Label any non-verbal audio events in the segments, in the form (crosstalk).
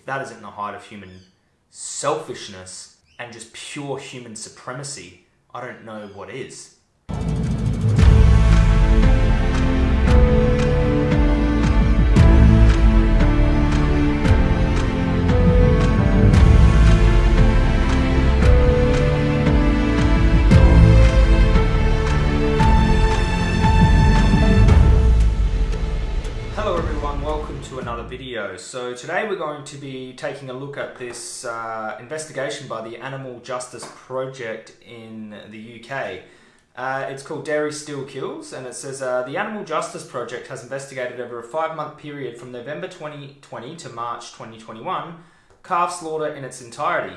if that isn't the height of human selfishness and just pure human supremacy, I don't know what is. Welcome to another video. So today we're going to be taking a look at this uh, investigation by the Animal Justice Project in the UK. Uh, it's called Dairy Still Kills and it says uh, the Animal Justice Project has investigated over a five month period from November 2020 to March 2021 calf slaughter in its entirety,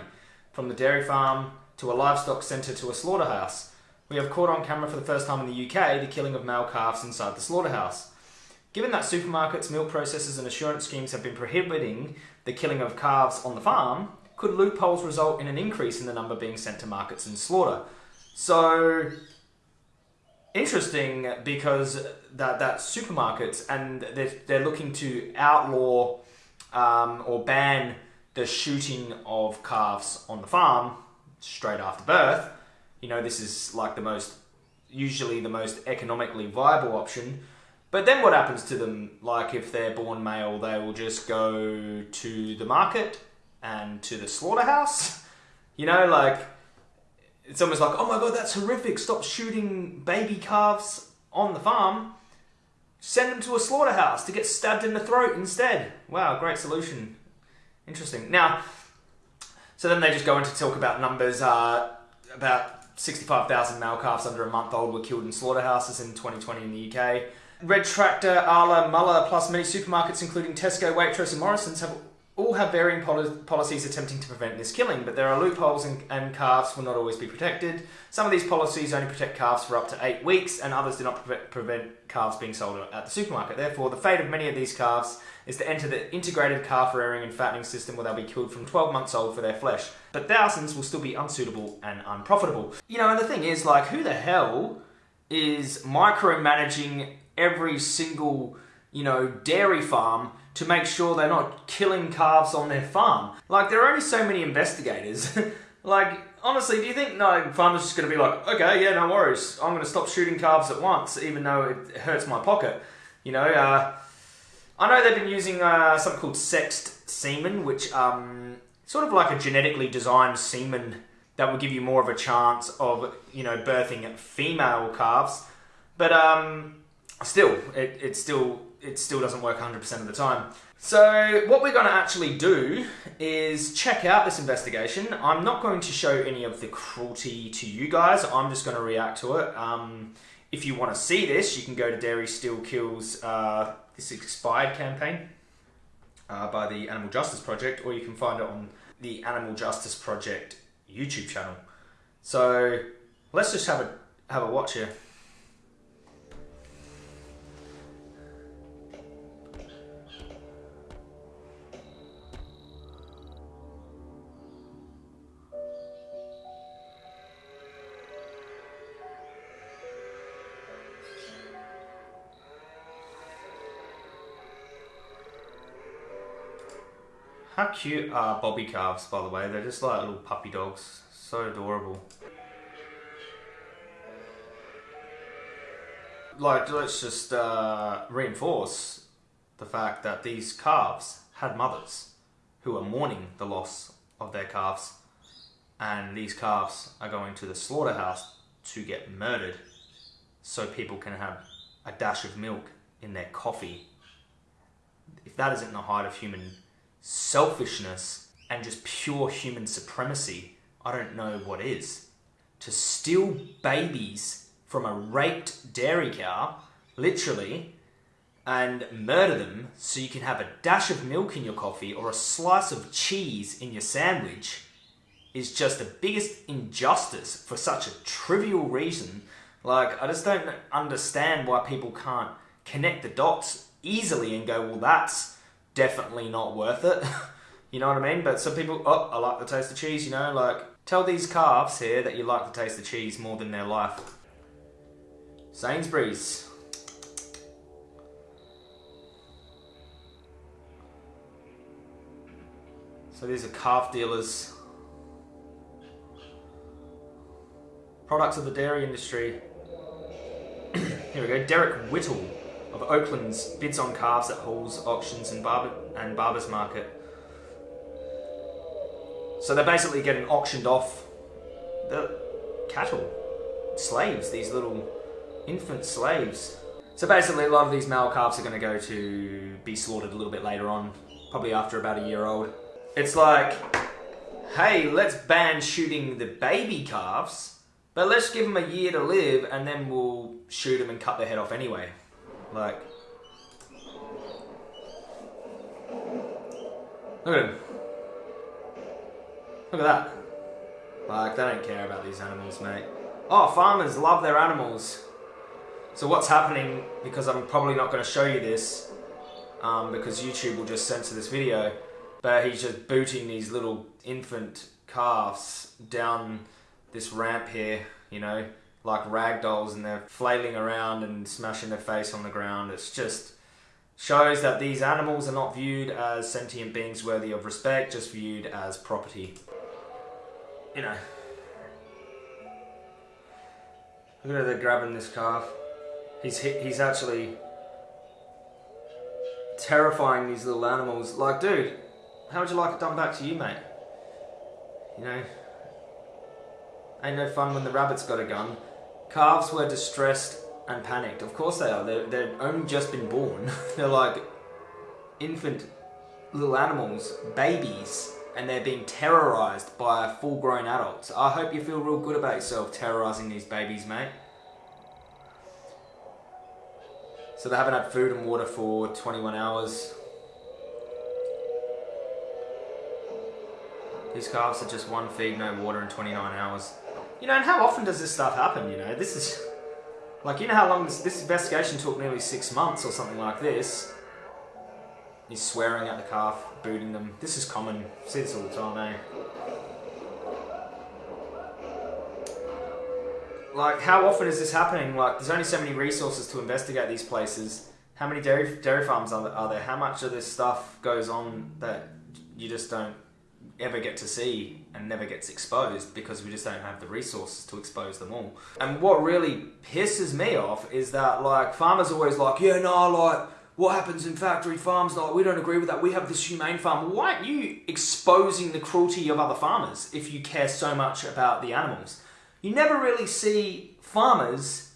from the dairy farm to a livestock centre to a slaughterhouse. We have caught on camera for the first time in the UK the killing of male calves inside the slaughterhouse. Given that supermarkets, milk processors, and assurance schemes have been prohibiting the killing of calves on the farm, could loopholes result in an increase in the number being sent to markets and slaughter? So, interesting because that, that supermarkets and they're, they're looking to outlaw um, or ban the shooting of calves on the farm straight after birth. You know, this is like the most, usually the most economically viable option. But then what happens to them? Like if they're born male, they will just go to the market and to the slaughterhouse. (laughs) You know, like it's almost like, oh my god, that's horrific. Stop shooting baby calves on the farm. Send them to a slaughterhouse to get stabbed in the throat instead. Wow, great solution. Interesting. Now, so then they just go into talk about numbers. Uh, about 65,000 male calves under a month old were killed in slaughterhouses in 2020 in the UK. Red Tractor, Arla, Muller, plus many supermarkets, including Tesco, Waitrose, and Morrison's, have all have varying poli- policies attempting to prevent this killing, but there are loopholes and, and calves will not always be protected. Some of these policies only protect calves for up to eight weeks, and others do not pre- prevent calves being sold at the supermarket. Therefore, the fate of many of these calves is to enter the integrated calf rearing and fattening system where they'll be killed from 12 months old for their flesh. But thousands will still be unsuitable and unprofitable. You know, and the thing is, like, who the hell is micromanaging every single, you know, dairy farm to make sure they're not killing calves on their farm. Like, there are only so many investigators. (laughs) like, honestly, do you think no farmers just going to be like, okay, yeah, no worries, I'm going to stop shooting calves at once, even though it hurts my pocket? You know, uh, I know they've been using uh, something called sexed semen, which um, sort of like a genetically designed semen that will give you more of a chance of, you know, birthing female calves. But um, still, it, it still it still doesn't work 100% of the time. So what we're going to actually do is check out this investigation. I'm not going to show any of the cruelty to you guys. I'm just going to react to it. Um, if you want to see this, you can go to Dairy Still Kills uh, this expired campaign uh, by the Animal Justice Project, or you can find it on the Animal Justice Project YouTube channel. So let's just have a have a watch here. How cute are bobby calves, by the way? They're just like little puppy dogs. So adorable. Like, let's just uh, reinforce the fact that these calves had mothers who are mourning the loss of their calves, and these calves are going to the slaughterhouse to get murdered so people can have a dash of milk in their coffee. If that isn't the height of human selfishness and just pure human supremacy, I don't know what is. To steal babies from a raped dairy cow, literally, and murder them so you can have a dash of milk in your coffee or a slice of cheese in your sandwich is just the biggest injustice for such a trivial reason. Like, I just don't understand why people can't connect the dots easily and go, well, that's definitely not worth it. (laughs) you know what I mean? But some people, oh, I like the taste of cheese, you know, like tell these calves here that you like the taste of cheese more than their life. Sainsbury's. So these are calf dealers. Products of the dairy industry. (coughs) Here we go. Derek Whittle Oakland's bids on calves at Halls auctions and Barber and Barbers Market. So they're basically getting auctioned off the cattle, slaves, these little infant slaves. So basically, a lot of these male calves are going to go to be slaughtered a little bit later on, probably after about a year old. It's like, hey, let's ban shooting the baby calves, but let's give them a year to live and then we'll shoot them and cut their head off anyway. Like, look at him. Look at that. Like, they don't care about these animals, mate. Oh, farmers love their animals. So what's happening, because I'm probably not going to show you this, um, because YouTube will just censor this video, but he's just booting these little infant calves down this ramp here, you know, like rag dolls, and they're flailing around and smashing their face on the ground. It's just shows that these animals are not viewed as sentient beings worthy of respect, just viewed as property. You know. Look at how they're grabbing this calf. He's he's actually terrifying these little animals. Like, dude, how would you like it done back to you, mate? You know, ain't no fun when the rabbit's got a gun. Calves were distressed and panicked. Of course they are. They're, they're only just been born. (laughs) they're like infant little animals, babies, and they're being terrorized by full grown adults. I hope you feel real good about yourself terrorizing these babies, mate. So they haven't had food and water for 21 hours. These calves are just one feed, no water in 29 hours. You know, and how often does this stuff happen, you know? This is... Like, you know how long this, this investigation took nearly six months or something like this? He's swearing at the calf, booting them. This is common. See this all the time, eh? Like, how often is this happening? Like, there's only so many resources to investigate these places. How many dairy dairy farms? Are there? How much of this stuff goes on that you just don't ever get to see and never gets exposed because we just don't have the resources to expose them all. And what really pisses me off is that like farmers always like, yeah, no, like what happens in factory farms, like we don't agree with that. We have this humane farm. Why aren't you exposing the cruelty of other farmers if you care so much about the animals? You never really see farmers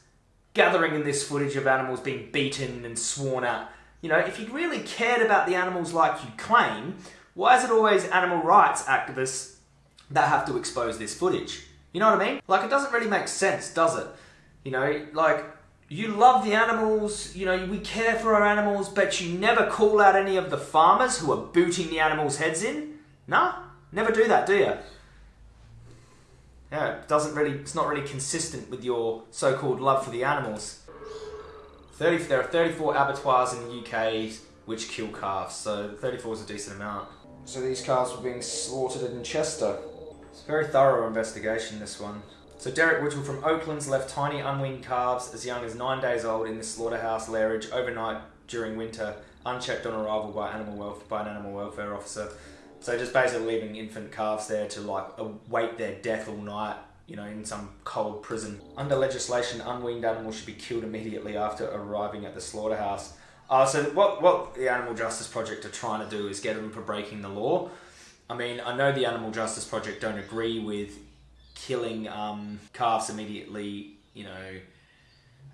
gathering in this footage of animals being beaten and sworn at. You know, if you really cared about the animals like you claim, why is it always animal rights activists that have to expose this footage? You know what I mean? Like, it doesn't really make sense, does it? You know, like, you love the animals, you know, we care for our animals, but you never call out any of the farmers who are booting the animals' heads in? Nah, never do that, do you? Yeah, it doesn't really, it's not really consistent with your so-called love for the animals. 30, there are 34 abattoirs in the UK which kill calves, so 34 is a decent amount. So these calves were being slaughtered in Chester. It's a very thorough investigation, this one. So Derek Whittle from Oakland's left tiny unweaned calves as young as nine days old in the slaughterhouse lairage overnight during winter, unchecked on arrival by animal welfare, by an animal welfare officer. So just basically leaving infant calves there to like await their death all night, you know, in some cold prison. Under legislation, unweaned animals should be killed immediately after arriving at the slaughterhouse. Uh, so what, what the Animal Justice Project are trying to do is get them for breaking the law. I mean, I know the Animal Justice Project don't agree with killing um, calves immediately, you know,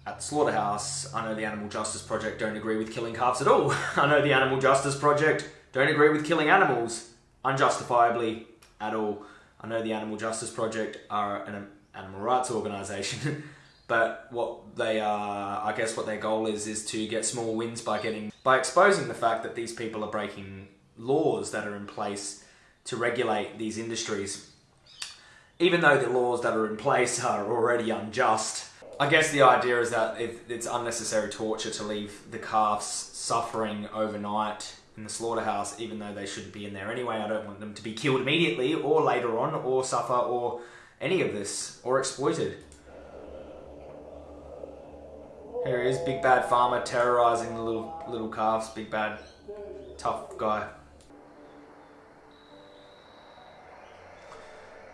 at the slaughterhouse. I know the Animal Justice Project don't agree with killing calves at all. (laughs) I know the Animal Justice Project don't agree with killing animals unjustifiably at all. I know the Animal Justice Project are an animal rights organisation (laughs) But what they are, I guess, what their goal is, is to get small wins by getting by exposing the fact that these people are breaking laws that are in place to regulate these industries. Even though the laws that are in place (laughs) are already unjust, I guess the idea is that it's unnecessary torture to leave the calves suffering overnight in the slaughterhouse, even though they shouldn't be in there anyway. I don't want them to be killed immediately or later on, or suffer, or any of this, or exploited. Here he is, big bad farmer terrorizing the little little calves. Big bad, tough guy.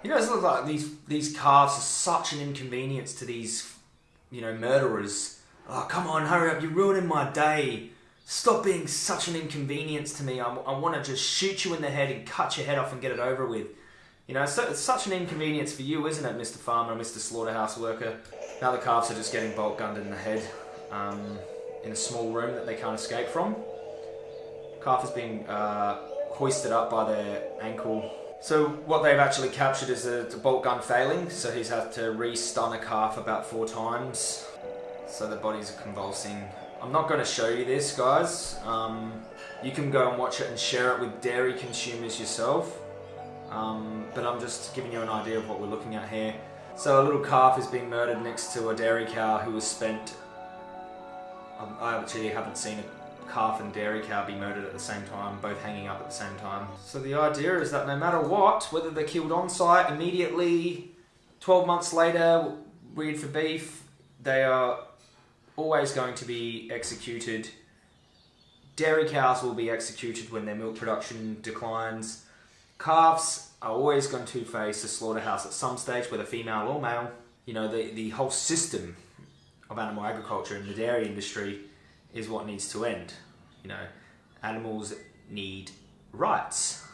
You guys look like these these calves are such an inconvenience to these, you know, murderers. Oh, come on, hurry up! You're ruining my day. Stop being such an inconvenience to me. I, I want to just shoot you in the head and cut your head off and get it over with. You know, so, it's such an inconvenience for you, isn't it, Mr. Farmer, Mr. Slaughterhouse Worker? Now the calves are just getting bolt gunned in the head um, in a small room that they can't escape from. Calf is being uh, hoisted up by their ankle. So what they've actually captured is a, bolt gun failing, so he's had to re-stun a calf about four times. So the bodies are convulsing. I'm not going to show you this, guys. Um, you can go and watch it and share it with dairy consumers yourself. Um, but I'm just giving you an idea of what we're looking at here. So a little calf is being murdered next to a dairy cow who was spent... Um, I actually haven't seen a calf and dairy cow be murdered at the same time, both hanging up at the same time. So the idea is that no matter what, whether they're killed on site immediately, 12 months later, reared for beef, they are always going to be executed. Dairy cows will be executed when their milk production declines. Calves are always going to face a slaughterhouse at some stage, whether female or male. You know, the, the whole system of animal agriculture and the dairy industry is what needs to end. You know, animals need rights.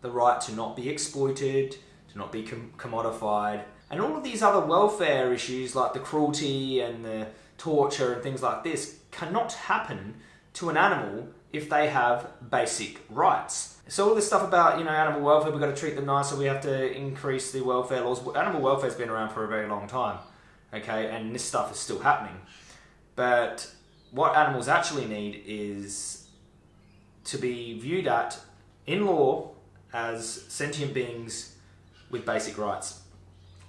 The right to not be exploited, to not be com commodified, and all of these other welfare issues like the cruelty and the torture and things like this cannot happen to an animal if they have basic rights. So all this stuff about you know animal welfare, we've got to treat them nicer. We have to increase the welfare laws. Animal welfare's been around for a very long time, okay, and this stuff is still happening. But what animals actually need is to be viewed at in law as sentient beings with basic rights,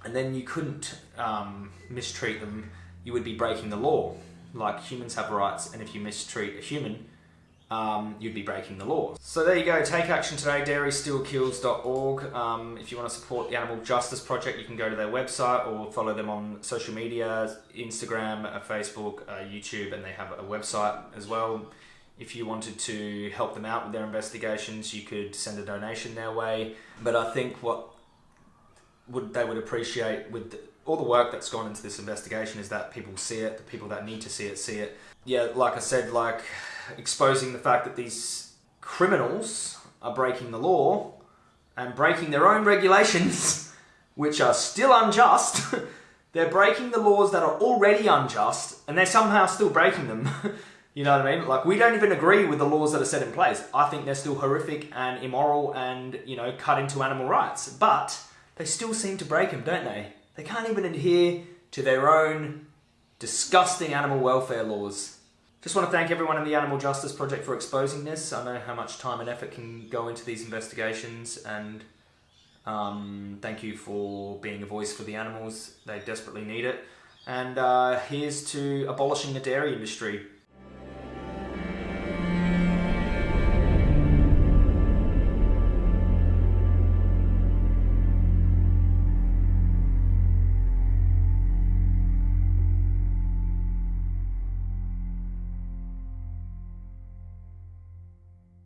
and then you couldn't um, mistreat them. You would be breaking the law. Like humans have rights, and if you mistreat a human, um, you'd be breaking the law. So there you go, take action today, dairystillkills.org. Um, if you want to support the Animal Justice Project, you can go to their website or follow them on social media, Instagram, uh, Facebook, uh, YouTube, and they have a website as well. If you wanted to help them out with their investigations, you could send a donation their way. But I think what would they would appreciate with all the work that's gone into this investigation is that people see it, the people that need to see it see it. Yeah, like I said, like exposing the fact that these criminals are breaking the law and breaking their own regulations, (laughs) which are still unjust. (laughs) they're breaking the laws that are already unjust, and they're somehow still breaking them. (laughs) you know what I mean? Like, we don't even agree with the laws that are set in place. I think they're still horrific and immoral and, you know, cut into animal rights. But they still seem to break them, don't they? They can't even adhere to their own disgusting animal welfare laws. Just want to thank everyone in the Animal Justice Project for exposing this. I know how much time and effort can go into these investigations and um, thank you for being a voice for the animals. They desperately need it. And uh, here's to abolishing the dairy industry.